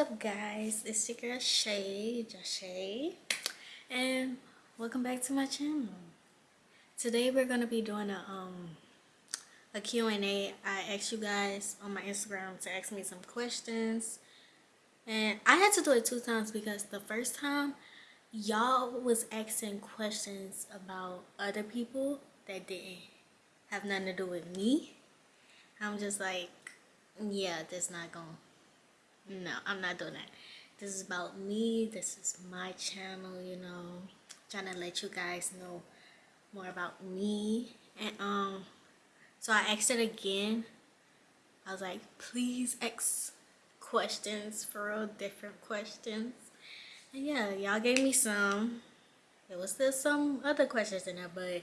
up guys? It's your girl shay Jashay, and welcome back to my channel. Today we're gonna be doing a um a Q&A I asked you guys on my Instagram to ask me some questions and I had to do it two times because the first time y'all was asking questions about other people that didn't have nothing to do with me. I'm just like yeah that's not going no i'm not doing that. This is about me. This is my channel you know. Trying to let you guys know more about me. And um so i asked it again. I was like please ask questions for real different questions. And yeah y'all gave me some. There was still some other questions in there but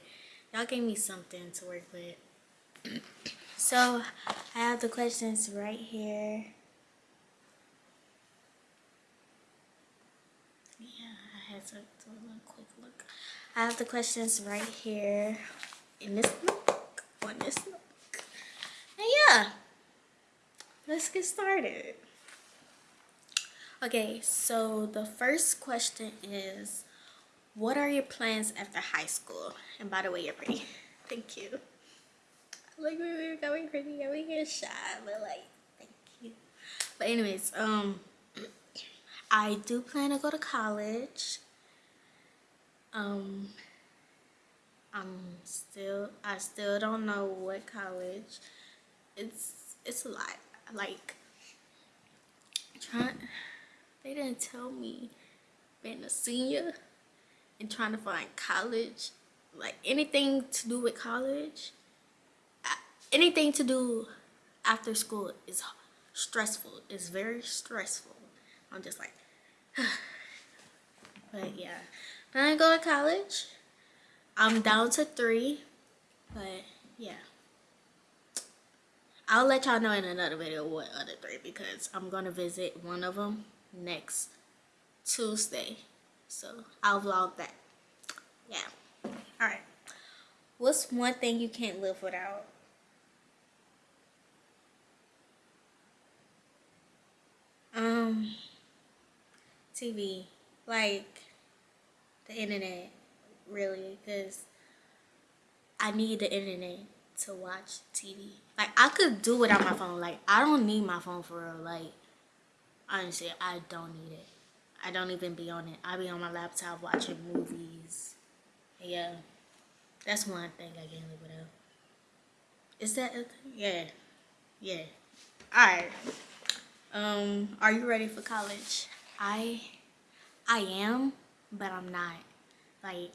y'all gave me something to work with. So i have the questions right here to do a quick look. I have the questions right here in this notebook, on this book. And yeah, let's get started. Okay, so the first question is, what are your plans after high school? And by the way, you're pretty. Thank you. Like, we were going pretty, got me get shy, but like, thank you. But anyways, um, I do plan to go to college um i'm still i still don't know what college. It's it's a lot. Like trying they didn't tell me being a senior and trying to find college like anything to do with college anything to do after school is stressful. It's very stressful. I'm just like but yeah I go to college. I'm down to three, but yeah. I'll let y'all know in another video what other three because I'm going to visit one of them next Tuesday. So I'll vlog that. Yeah. Alright. What's one thing you can't live without? Um, TV. Like, the internet really because I need the internet to watch TV. Like I could do without my phone. Like I don't need my phone for real. Like honestly, I don't need it. I don't even be on it. I be on my laptop watching movies. Yeah, that's one thing I can't live without. Is that a thing? Yeah, yeah. All right. Um, are you ready for college? I, I am but I'm not. Like,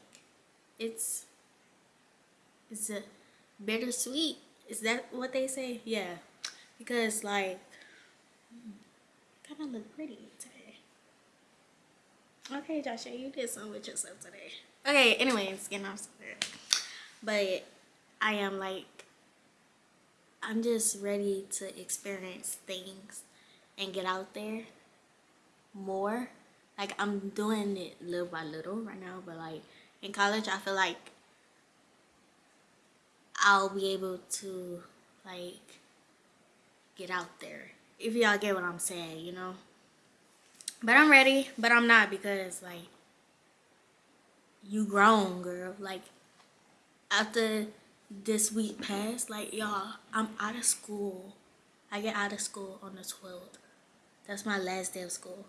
it's, it's a bittersweet. Is that what they say? Yeah. Because, like, kind of look pretty today. Okay, Joshua, you did something with yourself today. Okay, anyways, getting off subject. But I am, like, I'm just ready to experience things and get out there more like I'm doing it little by little right now but like in college I feel like I'll be able to like get out there if y'all get what I'm saying you know? But I'm ready but I'm not because like you grown girl. Like after this week passed like y'all I'm out of school. I get out of school on the 12th that's my last day of school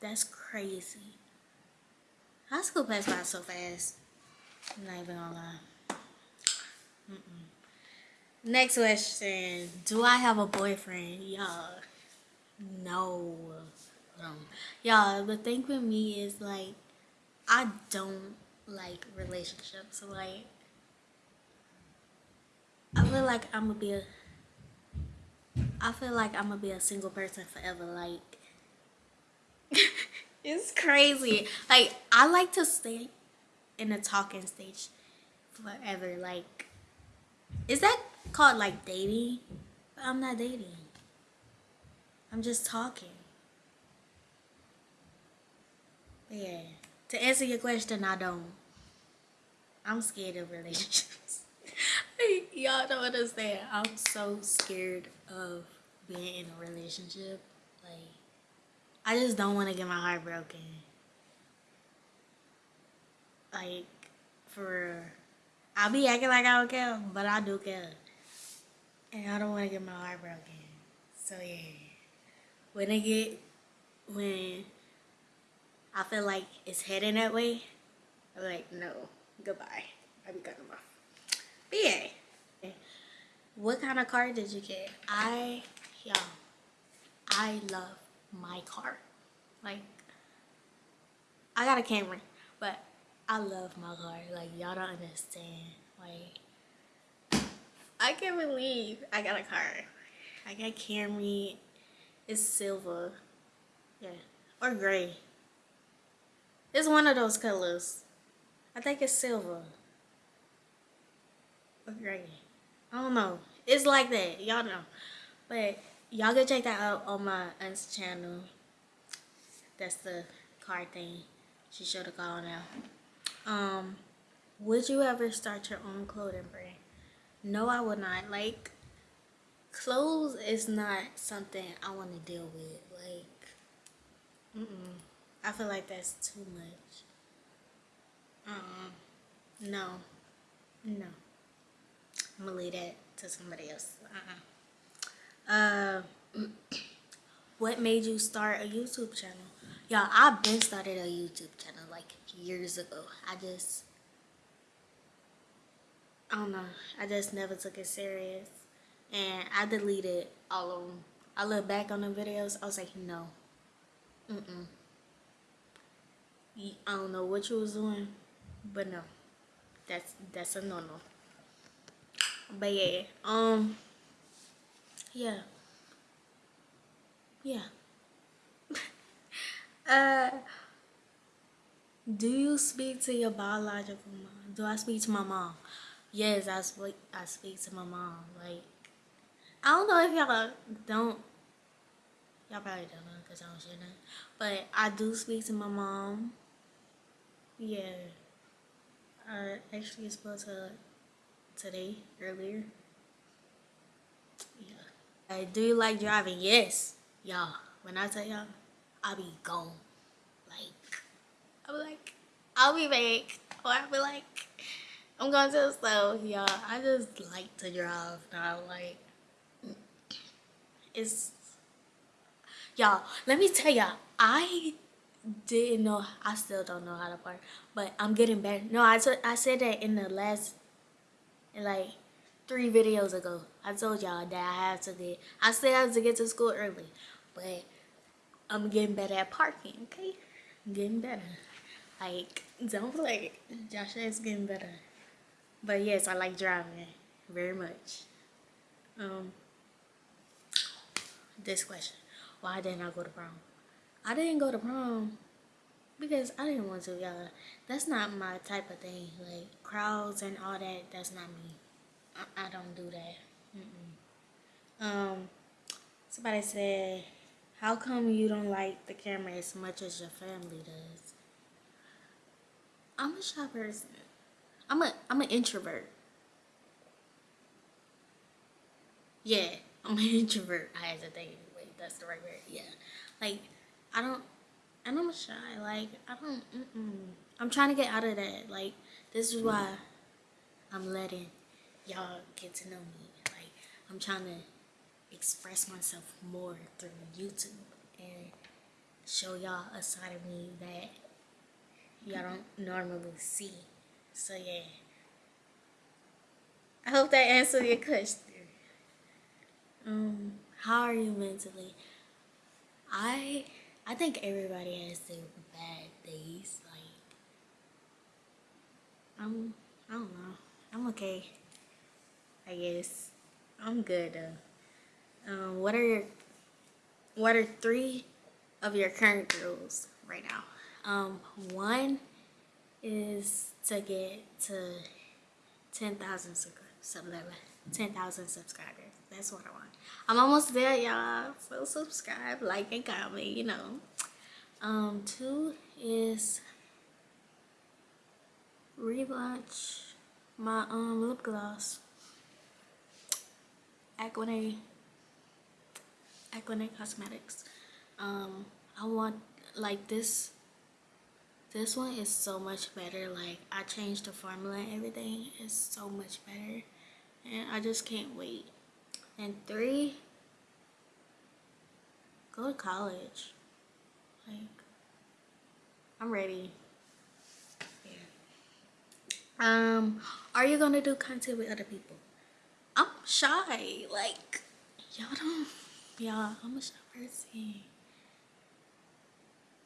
that's crazy. High school passed by so fast. I'm not even gonna lie. Mm -mm. Next question. Do I have a boyfriend? Y'all, no. Um, y'all, the thing with me is like, I don't like relationships. Like, I feel like I'm gonna be a, I feel like I'm gonna be a single person forever. Like, it's crazy. Like, I like to stay in the talking stage forever. Like, is that called like dating? But I'm not dating. I'm just talking. But yeah, to answer your question, I don't. I'm scared of relationships. Y'all don't understand. I'm so scared of being in a relationship. Like, I just don't want to get my heart broken. Like, for real. I'll be acting like I don't care, but I do care. And I don't want to get my heart broken. So, yeah. When I get, when I feel like it's heading that way, I'm like, no, goodbye. I'll be cutting them off. But yeah. What kind of car did you get? I, y'all, I love my car. Like, I got a Camry, but I love my car. Like, y'all don't understand. Like, I can't believe I got a car. I got Camry. It's silver. Yeah. Or gray. It's one of those colors. I think it's silver. Or gray. I don't know. It's like that. Y'all know. But y'all go check that out on my aunt's channel. That's the car thing. She showed a car now. Um, would you ever start your own clothing brand? No, I would not. Like, clothes is not something I want to deal with. Like, mm-mm. I feel like that's too much. Uh-uh. No. No. I'm gonna leave that to somebody else. Uh-uh. Uh, what made you start a YouTube channel? Y'all, I've been started a YouTube channel like years ago. I just, I don't know. I just never took it serious. And I deleted all of them. I look back on the videos. I was like, no. Mm-mm. I don't know what you was doing. But no. That's, that's a no-no. But yeah. Um. Yeah. Yeah. uh. Do you speak to your biological mom? Do I speak to my mom? Yes, I speak. I speak to my mom. Like, I don't know if y'all don't. Y'all probably don't know because I don't share that. But I do speak to my mom. Yeah. I actually spoke to her today earlier. Hey, do you like driving? Yes. Y'all, when I tell y'all, I'll be gone. Like, I'll be like, I'll be back. Or I'll be like, I'm going to the store. Y'all, I just like to drive now. Like, it's, y'all, let me tell y'all, I didn't know, I still don't know how to park, but I'm getting better. No, I, I said that in the last, like, three videos ago. I told y'all that I have to get, I still have to get to school early, but I'm getting better at parking, okay? I'm getting better. Like, don't play. Joshua is getting better. But yes, I like driving very much. Um, this question. Why didn't I go to prom? I didn't go to prom because I didn't want to, y'all. That's not my type of thing. Like, crowds and all that, that's not me. I, I don't do that. Mm -mm. Um, somebody said, how come you don't like the camera as much as your family does? I'm a shy person. I'm a I'm an introvert. Yeah, I'm an introvert. I had to think. Wait, that's the right word. Yeah, like I don't, and I'm shy. Like I don't. Mm. I'm trying to get out of that. Like this is why I'm letting y'all get to know me. Like I'm trying to express myself more through YouTube and show y'all a side of me that y'all don't normally see. So yeah. I hope that answered your question. Um, how are you mentally? I I think everybody has their bad days. Like I'm I don't know. I'm okay. I guess. I'm good. Um, what are your what are three of your current goals right now? Um, one is to get to 10,000 subscribers. 10,000 subscribers. That's what I want. I'm almost there, y'all. So subscribe, like, and comment, you know. Um, two is relaunch my um lip gloss. Aquanet. Aquanet Cosmetics. um i want like this this one is so much better like i changed the formula and everything it's so much better and i just can't wait and three go to college like i'm ready Yeah. um are you gonna do content with other people i'm shy like y'all don't y'all i'm a shy person.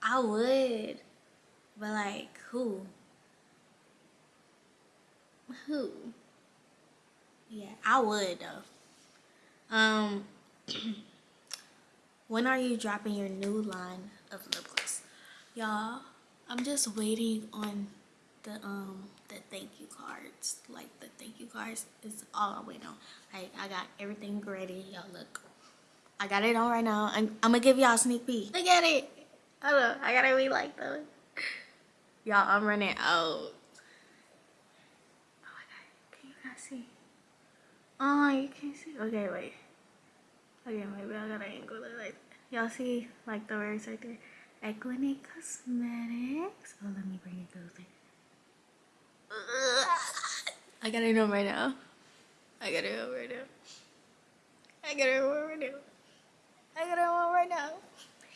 I would but like who? Who? Yeah i would though. Um when are you dropping your new line of lip gloss? Y'all i'm just waiting on the um the thank you cards. Like the thank you cards is all i wait on. Like i got everything ready. Y'all look. I got it on right now. I'm, I'm gonna give y'all a sneak peek. Look at it. Hold on i gotta be like those y'all i'm running out. Oh my god can you guys see? Oh you can't see? Okay wait. Okay maybe i gotta angle it like y'all see like the words right there? Equine Cosmetics. Oh, let me bring it closer. I gotta know right now. I gotta know right now. I gotta know right now. I gotta know right now.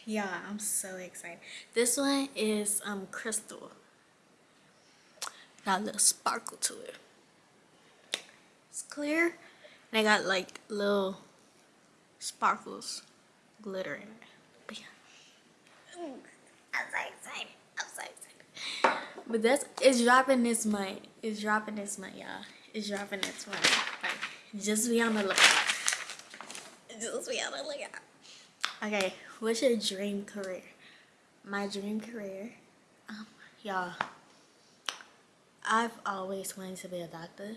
Yeah, I'm so excited. This one is um crystal. Got a little sparkle to it. It's clear. And I got like little sparkles glitter in it. But yeah. I'm so excited. But that's it's dropping this month. It's dropping this month, y'all. It's dropping this month. Like, just be on the lookout. Just be on the lookout. Okay, what's your dream career? My dream career, um, y'all. I've always wanted to be a doctor,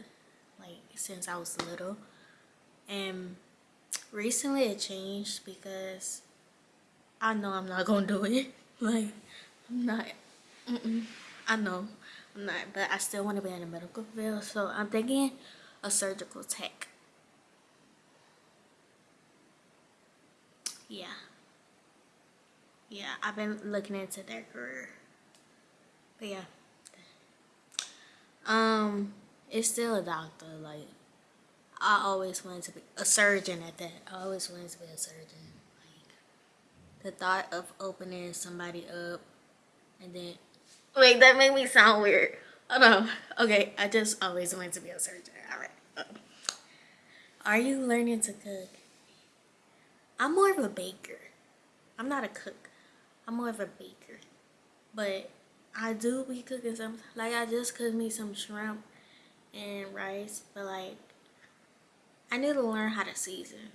like since I was little, and recently it changed because I know I'm not gonna do it. Like, I'm not. Mm -mm. I know I'm not, but I still want to be in the medical field. So I'm thinking a surgical tech. Yeah. Yeah, I've been looking into their career. But yeah. Um, it's still a doctor. Like, I always wanted to be a surgeon at that. I always wanted to be a surgeon. Like, the thought of opening somebody up and then Wait, that made me sound weird. Oh no. Okay, I just always wanted to be a surgeon. Alright. Uh, are you learning to cook? I'm more of a baker. I'm not a cook. I'm more of a baker. But I do be cooking some. Like, I just cooked me some shrimp and rice. But, like, I need to learn how to season.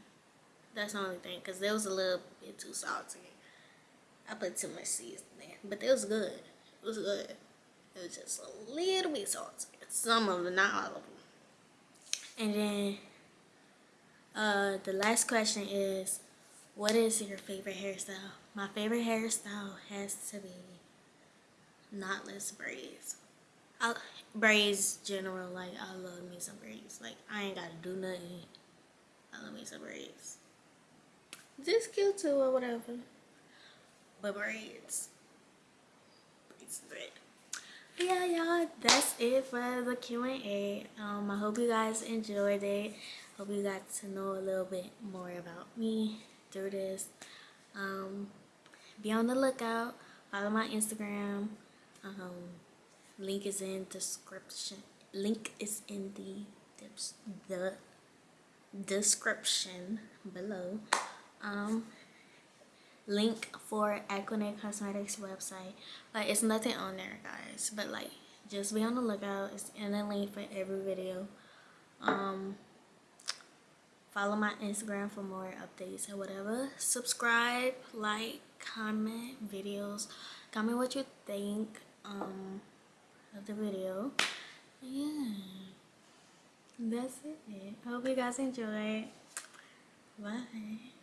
That's the only thing. Because there was a little bit too salty. I put too much seasoning. But it was good. Was good. It was just a little bit salty. Some of them, not all of them. And then uh, the last question is, what is your favorite hairstyle? My favorite hairstyle has to be knotless braids. I, braids general, like I love me some braids. Like I ain't gotta do nothing. I love me some braids. Just cute too or whatever. But braids but yeah y'all that's it for the q&a um i hope you guys enjoyed it. Hope you got to know a little bit more about me through this. Um be on the lookout. Follow my instagram. Um link is in description link is in the the description below. Um link for Equine Cosmetics website. Like it's nothing on there guys. But like just be on the lookout. It's in the link for every video. Um follow my Instagram for more updates or whatever. Subscribe, like, comment videos. Comment what you think um of the video. Yeah. That's it. I hope you guys enjoy. Bye.